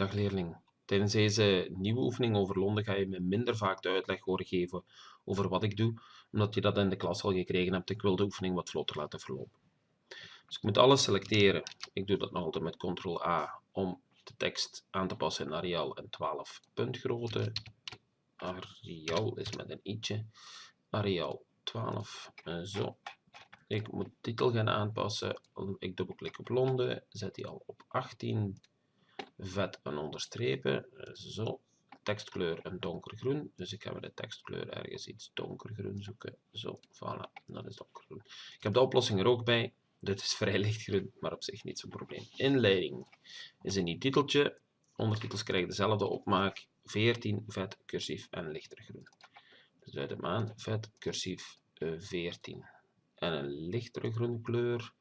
Dag leerling. Tijdens deze nieuwe oefening over Londen ga je me minder vaak de uitleg horen geven over wat ik doe, omdat je dat in de klas al gekregen hebt. Ik wil de oefening wat vlotter laten verlopen. Dus ik moet alles selecteren. Ik doe dat nog altijd met ctrl-A om de tekst aan te passen in Arial en 12 puntgrootte. Arial is met een i'tje. Arial 12. Zo. Ik moet titel gaan aanpassen. Ik dubbelklik op Londen, zet die al op 18 vet en onderstrepen. Zo, tekstkleur een donkergroen. Dus ik ga bij de tekstkleur ergens iets donkergroen zoeken. Zo, voilà, dat is donkergroen. Ik heb de oplossing er ook bij. Dit is vrij lichtgroen, maar op zich niet zo'n probleem. Inleiding is een nieuw titeltje. Ondertitels krijgen dezelfde opmaak. 14, vet, cursief en lichter groen. Dus uit de maan, vet, cursief, 14. En een lichtere groene kleur.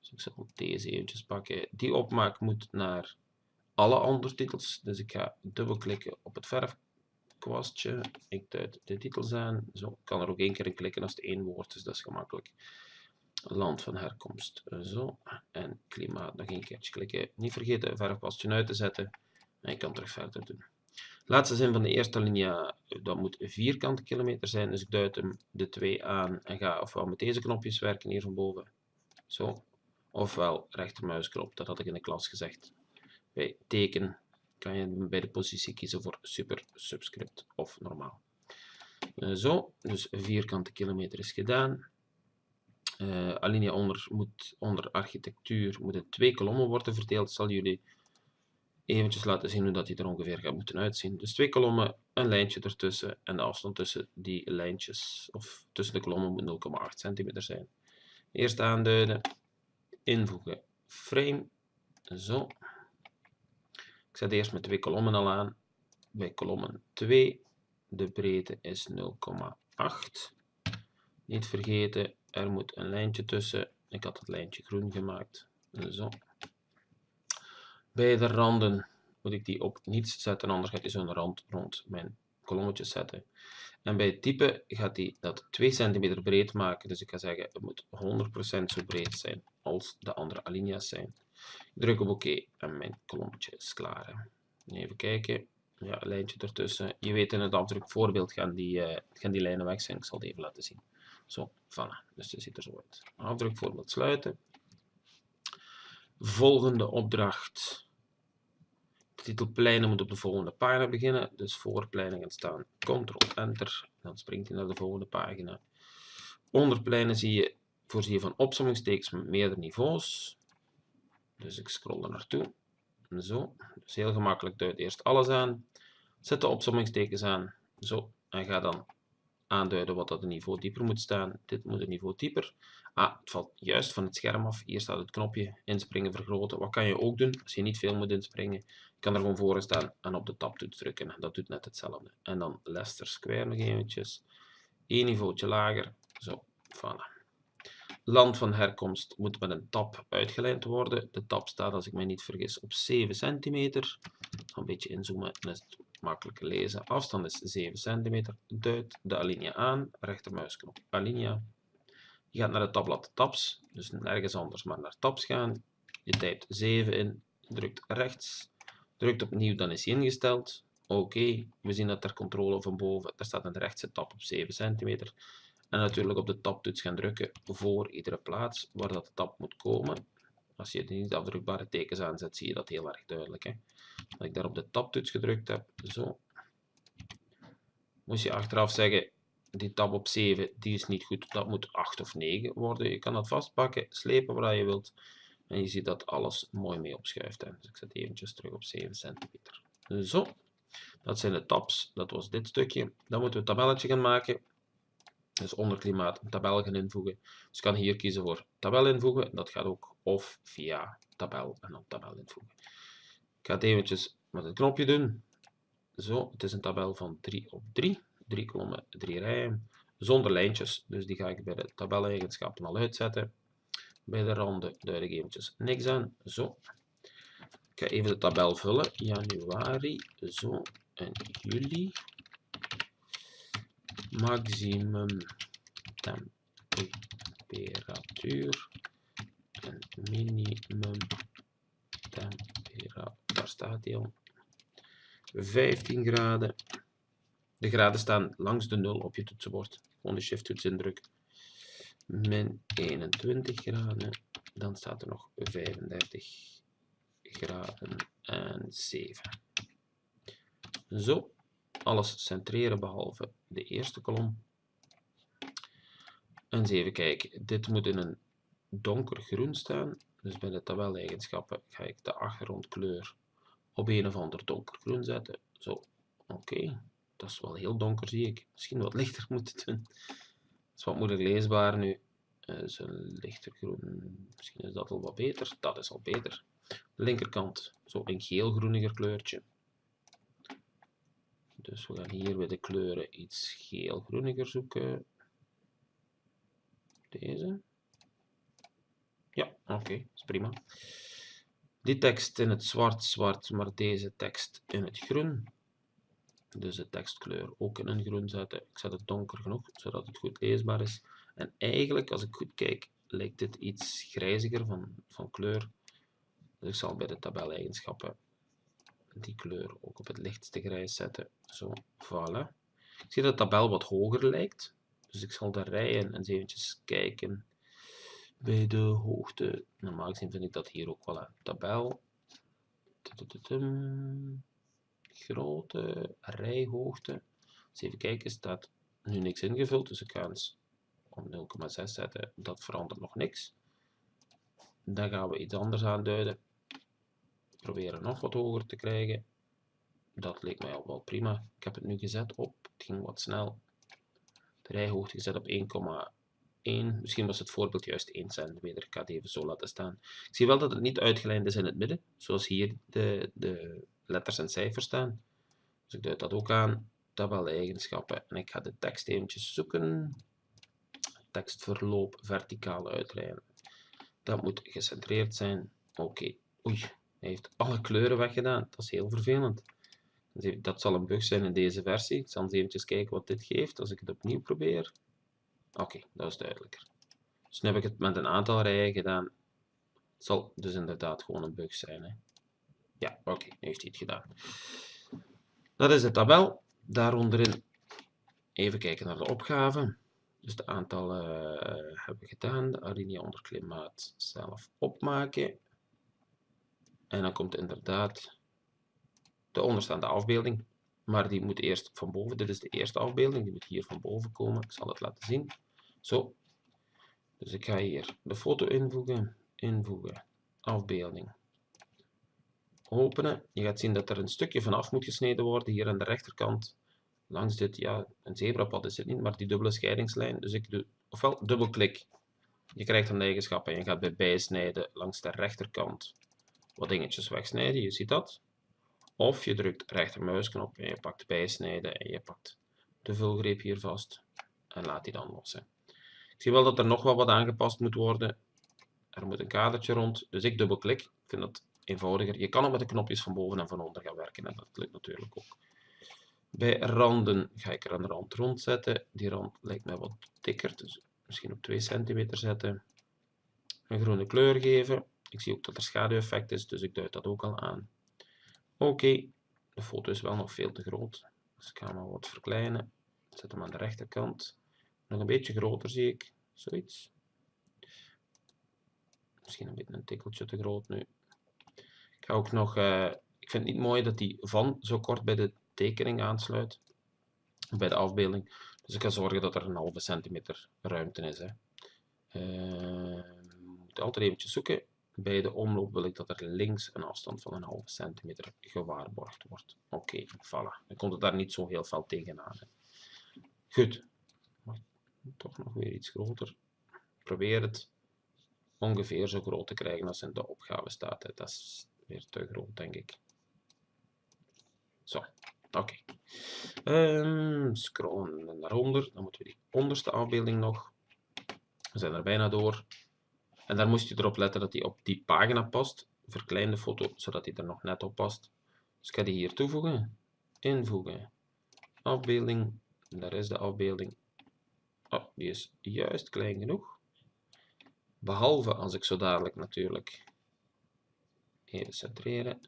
Dus ik zal deze eventjes pakken. Die opmaak moet naar alle ondertitels. Dus ik ga dubbelklikken op het verfkwastje. Ik duid de titels aan. Zo ik kan er ook één keer in klikken als het één woord is, dat is gemakkelijk. Land van herkomst. Zo. En klimaat nog één keertje klikken. Niet vergeten het verfkwastje uit te zetten. En ik kan terug verder doen. Laatste zin van de eerste linia, dat moet vierkante kilometer zijn. Dus ik duid hem de twee aan en ga ofwel met deze knopjes werken hier van boven. Zo. Ofwel rechtermuisknop, dat had ik in de klas gezegd. Bij teken kan je bij de positie kiezen voor super, subscript of normaal. Uh, zo, dus vierkante kilometer is gedaan. Uh, alinea onder, moet, onder architectuur moeten twee kolommen worden verdeeld. Zal jullie eventjes laten zien hoe dat die er ongeveer gaat moeten uitzien. Dus twee kolommen, een lijntje ertussen en de afstand tussen die lijntjes, of tussen de kolommen moet 0,8 centimeter zijn. Eerst aanduiden, invoegen, frame, zo. Ik zet eerst met twee kolommen al aan. Bij kolommen 2, de breedte is 0,8. Niet vergeten, er moet een lijntje tussen. Ik had het lijntje groen gemaakt. Zo. Bij de randen moet ik die op niets zetten, anders gaat hij zo'n rand rond mijn kolommetjes zetten. En bij het type gaat hij dat 2 cm breed maken. Dus ik ga zeggen, het moet 100% zo breed zijn als de andere alinea's zijn. Druk op oké en mijn kolommetje is klaar. Even kijken. Ja, lijntje ertussen. Je weet in het afdrukvoorbeeld gaan die, gaan die lijnen weg zijn. Ik zal het even laten zien. Zo, voilà. Dus het ziet er zo uit. Afdrukvoorbeeld sluiten. Volgende opdracht. De titel pleinen moet op de volgende pagina beginnen. Dus voor pleinen gaan staan Ctrl-Enter. Dan springt hij naar de volgende pagina. Onder pleinen zie je, voorzie je van opsommingstekens met meerdere niveaus. Dus ik scroll er naartoe. Zo. Dus heel gemakkelijk duid eerst alles aan. Zet de opsommingstekens aan. Zo. En ga dan aanduiden wat dat niveau dieper moet staan. Dit moet een niveau dieper. Ah, het valt juist van het scherm af. Hier staat het knopje inspringen, vergroten. Wat kan je ook doen als je niet veel moet inspringen? Je kan er gewoon voor staan en op de tabtoets drukken. Dat doet net hetzelfde. En dan Leicester Square nog eventjes. Eén niveautje lager. Zo, voilà. Land van herkomst moet met een tab uitgelijnd worden. De tab staat, als ik mij niet vergis, op 7 centimeter. Een beetje inzoomen, dan is het makkelijker lezen. Afstand is 7 centimeter. Duid de alinea aan, rechtermuisknop alinea. Je gaat naar het tabblad tabs, dus nergens anders maar naar tabs gaan. Je typt 7 in, drukt rechts, drukt opnieuw, dan is hij ingesteld. Oké, we zien dat ter controle van boven, daar staat een rechtse tab op 7 centimeter. En natuurlijk op de tabtoets gaan drukken voor iedere plaats waar dat de tab moet komen. Als je de niet afdrukbare tekens aanzet, zie je dat heel erg duidelijk. Hè? Dat ik daar op de tabtoets gedrukt heb, zo. Moest je achteraf zeggen, die tab op 7, die is niet goed, dat moet 8 of 9 worden. Je kan dat vastpakken, slepen waar je wilt. En je ziet dat alles mooi mee opschuift. Hè? Dus ik zet eventjes terug op 7 centimeter. Zo, dat zijn de tabs. Dat was dit stukje. Dan moeten we een tabelletje gaan maken. Dus onder klimaat een tabel gaan invoegen. Dus ik kan hier kiezen voor tabel invoegen. Dat gaat ook of via tabel en dan tabel invoegen. Ik ga het eventjes met het knopje doen. Zo, het is een tabel van 3 op 3. 3 kolommen, 3 rijen. Zonder lijntjes, dus die ga ik bij de tabeleigenschappen al uitzetten. Bij de randen duid ik eventjes niks aan. Zo. Ik ga even de tabel vullen. Januari, zo. En juli maximum temperatuur en minimum temperatuur. Daar staat hij al. 15 graden. De graden staan langs de 0 op je toetsenbord. Gewoon de shift toets indrukken. Min 21 graden. Dan staat er nog 35 graden en 7. Zo, alles centreren behalve de eerste kolom. En eens even kijken, dit moet in een donkergroen staan. Dus bij de tabeleigenschappen ga ik de achtergrondkleur op een of ander donkergroen zetten. Zo, oké. Dat is wel heel donker, zie ik. Misschien wat lichter moeten doen. Dat is wat moeilijk leesbaar nu. Uh, een lichter groen. Misschien is dat al wat beter. Dat is al beter. De linkerkant, zo een geel-groeniger kleurtje. Dus we gaan hier bij de kleuren iets geel-groeniger zoeken. Deze. Ja, oké, is prima. Die tekst in het zwart, zwart, maar deze tekst in het groen. Dus de tekstkleur ook in een groen zetten. Ik zet het donker genoeg, zodat het goed leesbaar is. En eigenlijk, als ik goed kijk, lijkt dit iets grijziger van, van kleur. Dus ik zal bij de tabeleigenschappen die kleur ook op het lichtste grijs zetten. Zo, voilà. Ik zie dat de tabel wat hoger lijkt. Dus ik zal de rijen eens eventjes kijken bij de hoogte. Normaal gezien vind ik dat hier ook wel een tabel. Grote rijhoogte. Eens even kijken, staat nu niks ingevuld, dus ik ga eens om 0,6 zetten. Dat verandert nog niks. Dan gaan we iets anders aanduiden. Proberen nog wat hoger te krijgen. Dat leek mij al wel prima. Ik heb het nu gezet op, het ging wat snel. De rijhoogte gezet op 1,1. Misschien was het voorbeeld juist 1 centimeter. Ik ga het even zo laten staan. Ik zie wel dat het niet uitgelijnd is in het midden. Zoals hier de, de letters en cijfers staan. Dus ik duid dat ook aan. Tabel-eigenschappen. En ik ga de tekst eventjes zoeken. Tekstverloop verticaal uitlijnen. Dat moet gecentreerd zijn. Oké. Oei, hij heeft alle kleuren weggedaan. Dat is heel vervelend. Dat zal een bug zijn in deze versie. Ik zal eens eventjes kijken wat dit geeft als ik het opnieuw probeer. Oké, dat is duidelijker. Dus nu heb ik het met een aantal rijen gedaan. Het zal dus inderdaad gewoon een bug zijn. Hè. Ja, oké, nu heeft hij het gedaan. Dat is de tabel. Daaronderin even kijken naar de opgave. Dus de aantallen uh, hebben we gedaan. De alinea onder klimaat zelf opmaken. En dan komt inderdaad de onderstaande afbeelding. Maar die moet eerst van boven. Dit is de eerste afbeelding. Die moet hier van boven komen. Ik zal het laten zien. Zo. Dus ik ga hier de foto invoegen. Invoegen. Afbeelding. Openen. Je gaat zien dat er een stukje vanaf moet gesneden worden. Hier aan de rechterkant. Langs dit, ja, een zebrapad is het niet, maar die dubbele scheidingslijn. Dus ik doe, ofwel dubbelklik. Je krijgt een eigenschap en je gaat bij bijsnijden langs de rechterkant wat dingetjes wegsnijden. Je ziet dat. Of je drukt rechtermuisknop en je pakt bijsnijden en je pakt de vulgreep hier vast en laat die dan los. Ik zie wel dat er nog wel wat aangepast moet worden. Er moet een kadertje rond, dus ik dubbelklik. Ik vind dat eenvoudiger. Je kan ook met de knopjes van boven en van onder gaan werken en dat lukt natuurlijk ook. Bij randen ga ik er een rand rond zetten. Die rand lijkt mij wat dikker, dus misschien op 2 centimeter zetten. Een groene kleur geven. Ik zie ook dat er schaduweffect is, dus ik duid dat ook al aan. Oké, de foto is wel nog veel te groot. Dus ik ga hem wat verkleinen. zet hem aan de rechterkant. Nog een beetje groter zie ik. Zoiets. Misschien een beetje een tikkeltje te groot nu. Ik ga ook nog... Uh, ik vind het niet mooi dat die van zo kort bij de tekening aansluit. Bij de afbeelding. Dus ik ga zorgen dat er een halve centimeter ruimte is. Hè. Uh, moet altijd eventjes zoeken. Bij de omloop wil ik dat er links een afstand van een halve centimeter gewaarborgd wordt. Oké, voilà. Dan komt het daar niet zo heel veel tegenaan. Hè. Goed. Toch nog weer iets groter. Probeer het ongeveer zo groot te krijgen als in de opgave staat. Dat is weer te groot, denk ik. Zo, oké. Okay. Um, scrollen naar onder. Dan moeten we die onderste afbeelding nog. We zijn er bijna door. En daar moest je erop letten dat die op die pagina past. Verklein de foto, zodat die er nog net op past. Dus ik ga die hier toevoegen. Invoegen. Afbeelding. Daar is de afbeelding. Oh, die is juist klein genoeg. Behalve als ik zo dadelijk natuurlijk even centreren.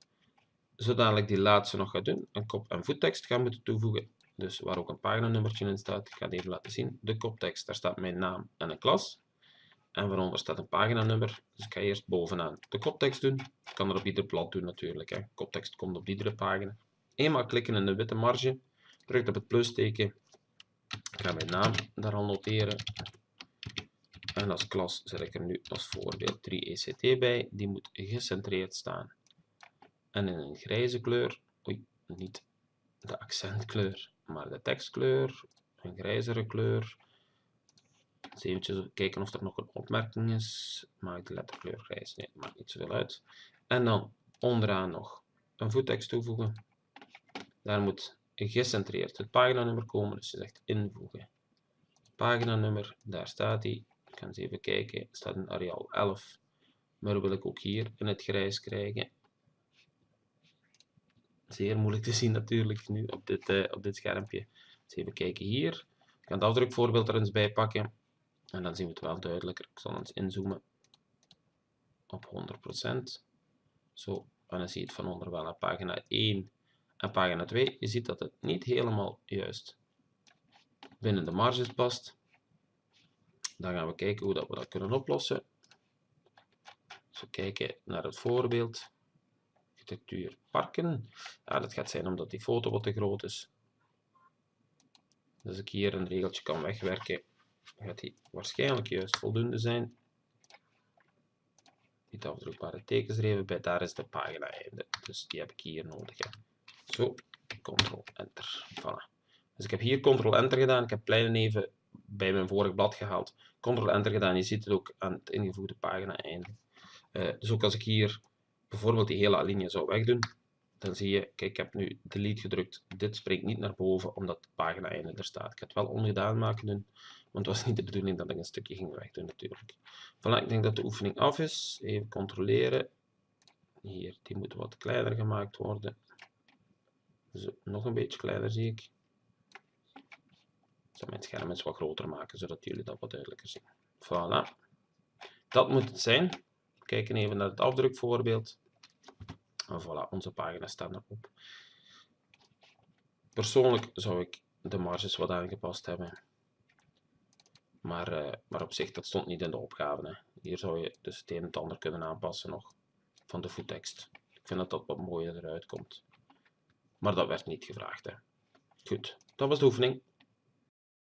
zodanig die laatste nog ga doen, een kop- en voettekst gaan moeten toevoegen. Dus waar ook een paginanummertje in staat. Ik ga het even laten zien. De koptekst, daar staat mijn naam en een klas. En waaronder staat een paginanummer. Dus ik ga eerst bovenaan de koptekst doen. Ik kan er op ieder blad doen natuurlijk. Hè. Koptekst komt op iedere pagina. Eenmaal klikken in de witte marge. Druk op het plusteken. Ik ga mijn naam daar al noteren. En als klas zet ik er nu als voorbeeld 3ECT bij. Die moet gecentreerd staan. En in een grijze kleur. Oei, niet de accentkleur, maar de tekstkleur. Een grijzere kleur. Eventjes kijken of er nog een opmerking is. Maak de letterkleur grijs. Nee, maakt niet zoveel uit. En dan onderaan nog een voettekst toevoegen. Daar moet gecentreerd het paginanummer komen. Dus je zegt invoegen. Paginanummer, daar staat hij. Ik ga eens even kijken. staat in Arial 11. Maar wil ik ook hier in het grijs krijgen. Zeer moeilijk te zien natuurlijk nu op dit, uh, op dit schermpje. Even kijken hier. Ik ga het afdrukvoorbeeld er eens bij pakken. En dan zien we het wel duidelijker. Ik zal eens inzoomen op 100%. Zo, en dan zie je het van onder wel naar pagina 1 en pagina 2. Je ziet dat het niet helemaal juist binnen de marges past. Dan gaan we kijken hoe dat we dat kunnen oplossen. Dus we kijken naar het voorbeeld. Architectuur parken. Ja, dat gaat zijn omdat die foto wat te groot is. Dus ik hier een regeltje kan wegwerken, gaat die waarschijnlijk juist voldoende zijn. Niet afdrukbare even bij, daar is de pagina einde. Dus die heb ik hier nodig. Hè. Zo, Ctrl-Enter. Voilà. Dus ik heb hier Ctrl-Enter gedaan. Ik heb pleinen even bij mijn vorig blad gehaald. Ctrl-Enter gedaan. Je ziet het ook aan het ingevoegde pagina einde. Uh, dus ook als ik hier bijvoorbeeld die hele alinea zou wegdoen, dan zie je, kijk, ik heb nu delete gedrukt. Dit springt niet naar boven, omdat de pagina einde er staat. Ik ga het wel ongedaan maken doen, want het was niet de bedoeling dat ik een stukje ging wegdoen natuurlijk. Voilà, ik denk dat de oefening af is. Even controleren. Hier, die moet wat kleiner gemaakt worden. Zo, nog een beetje kleiner zie ik. Ik zal mijn scherm eens wat groter maken, zodat jullie dat wat duidelijker zien. Voilà. Dat moet het zijn. Kijken even naar het afdrukvoorbeeld. En voilà, onze pagina staat erop. Persoonlijk zou ik de marges wat aangepast hebben. Maar, uh, maar op zich, dat stond niet in de opgave. Hè. Hier zou je dus het een en het ander kunnen aanpassen nog van de voettekst. Ik vind dat dat wat mooier eruit komt. Maar dat werd niet gevraagd. Hè. Goed, dat was de oefening.